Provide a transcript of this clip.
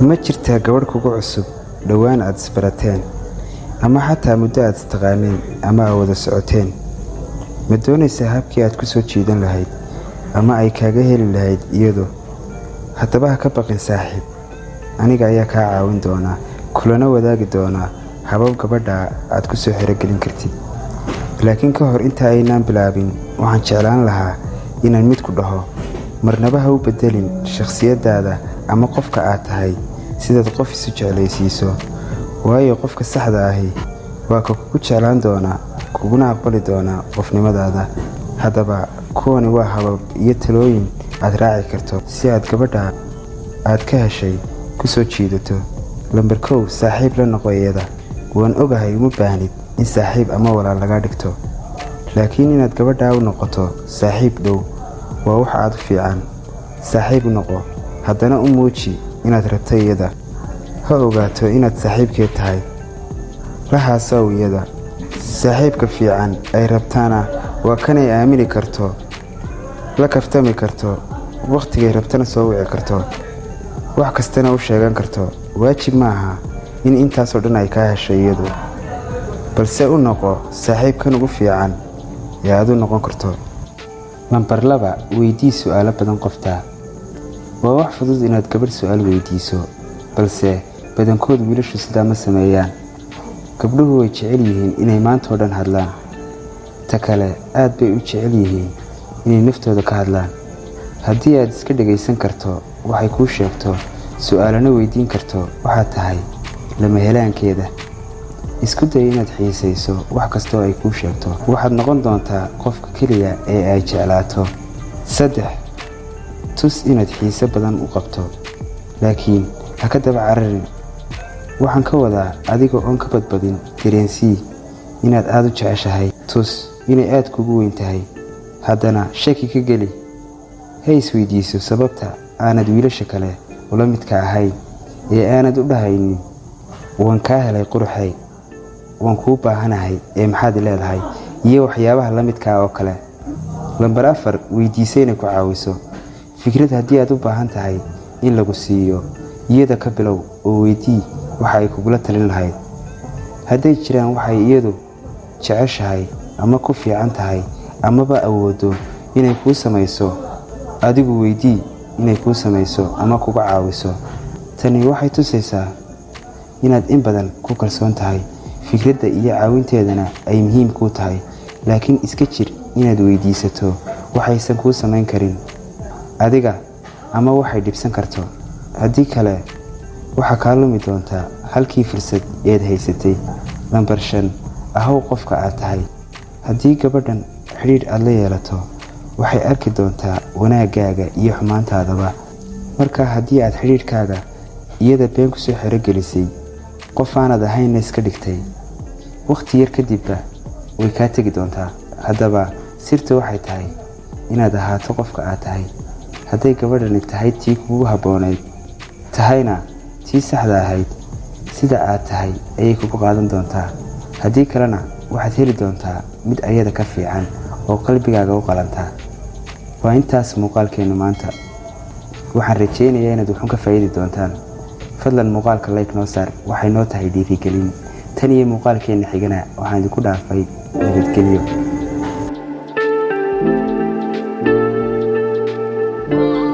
ma jirtaa gabadh kugu cusub dhowaan aad isbarateen ama xataa muddo aad istaqaaneen ama aad wada socoteen. Ma doonaysaa habkii aad ku soo jiidan lahayd ama ay kaaga heli lahayd iyadu? Haddaba ha ka baqin saaxiib. Aniga ayaa kaa caawin doonaa kulana wadaagi doonaa habab gabadha aad ku soo xerogelin kartid. Laakiin ka hor inta aynaan bilaabin waxaan jeclaan lahaa inaan mid ku dhaho marnaba ha u beddelin shakhsiyaddaada ama qofka aad tahay sidaad qof isu jeclaysiiso waayo qofka saxda ahi waa ka kugu jeclaan doonaa kuguna aqbali doonaa qofnimadaada. Haddaba kuwani waa habab iyo talooyin aad raaci karto si aad gabadha aad ka heshay ku soo jiidato. Lambar kow saaxiib la noqo iyada waan ogahay uma baahnid in saaxiib ama walaal laga dhigto laakiin inaad gabadhaa u noqoto saaxiib dhow waa wax aad u fiican. Saaxiib noqo haddana u muuji inaad rabto iyada. Ha ogaato inaad saaxiibkeed tahay. La haasaw iyada. Saaxiibka fiican ay rabtaana waa kanay aamini karto. La kaftami karto. Wakhtigay rabtana soo wici karto. Wax kastana u sheegan karto. Waajib ma aha in intaasoo dhan ay kaa heshay iyadu. Balse u noqo saaxiibkan ugu fiican. Ee aad u noqon karto. Lambar laba weydii su'aalo badan qoftaa waa wax fudud inaad gabadh su'aal weydiiso balse badankood wiilashu sidaa ma sameeyaan. Gabdhuhu way jecel yihiin inay maantao dhan hadlaan. Ta kale aad bay u jecel yihiin inay naftooda ka hadlaan. Haddii aad iska dhagaysan karto waxay kuu sheegto su'aalana weydiin karto waxaad tahay lama helaankeeda. Isku day inaad xiisayso wax kastoo ay kuu sheegto. Waxaad noqon doontaa qofka keliya ee ay jeclaato. Saddex tus inaad xiise badan u qabto. Laakiin ha ka daba cararin waxaan ka wadaa adiga oon ka badbadin dareensii inaad aada u jeceshahay. Tus inay aad kugu weyn tahay. Haddana shaki ka geli. Ha isweydiiso sababta aanad wiilasha kale ula midka ahayn ee aanad u dhahaynin. Waan kaa helay quruxay. Waan kuu baahanahay ee maxaad leedahay? Iyo waxyaabaha la midkaa oo kale. Lambar afar weydiisa inay ku caawiso fikrad haddii aad u baahan tahay in lagu siiyo iyada ka bilow oo weydii waxa ay kugula talin lahayd. Hadday jiraan waxay iyadu jeceshahay ama ku fiican tahay amaba awoodo inay kuu samayso adigu weydii inay kuu samayso ama kuga caawiso. Tani waxay tusaysaa inaad in badan ku kalsoon tahay. Fikradda iyo caawinteedana ay muhiim kuu tahay laakiin iska jir inaad weydiisato. Waxaysan kuu samayn karin adiga ama waxay dhibsan karto. Haddii kale waxaa kaa lumi doontaa halkii fursad eed haysatay. Lambar shan ahow qofka aad tahay. Haddii gabadhan xidhiidh aad la yeelato waxay arki doontaa wanaaggaaga iyo xumaantaadaba. Markaa haddii aad xidhiidhkaaga iyada been ku soo xerogelisay qof aanad ahaynna iska dhigtay. Wakhti yar kadibba way kaa tegi doontaa. Haddaba sirta waxay tahay inaad ahaato qofka aad tahay hadday gabadhani tahay tii kugu habboonayd tahayna tii saxda ahayd sida aad tahay ayay kugu qaadan doontaa. Haddii kalena waxaad heli doontaa mid ayada ka fiican oo qalbigaaga u qalantaa waa intaas muuqaalkeennu maanta. Waxaan rajaynayaa inaad wuxuun ka faa'iidi doontaan. Fadlan muuqaalka layk noo saar waxay noo tahay dhiirigelin. Tan iyo muuqaalkeenna xigana waxaan idinku dhaafay nabadgelyo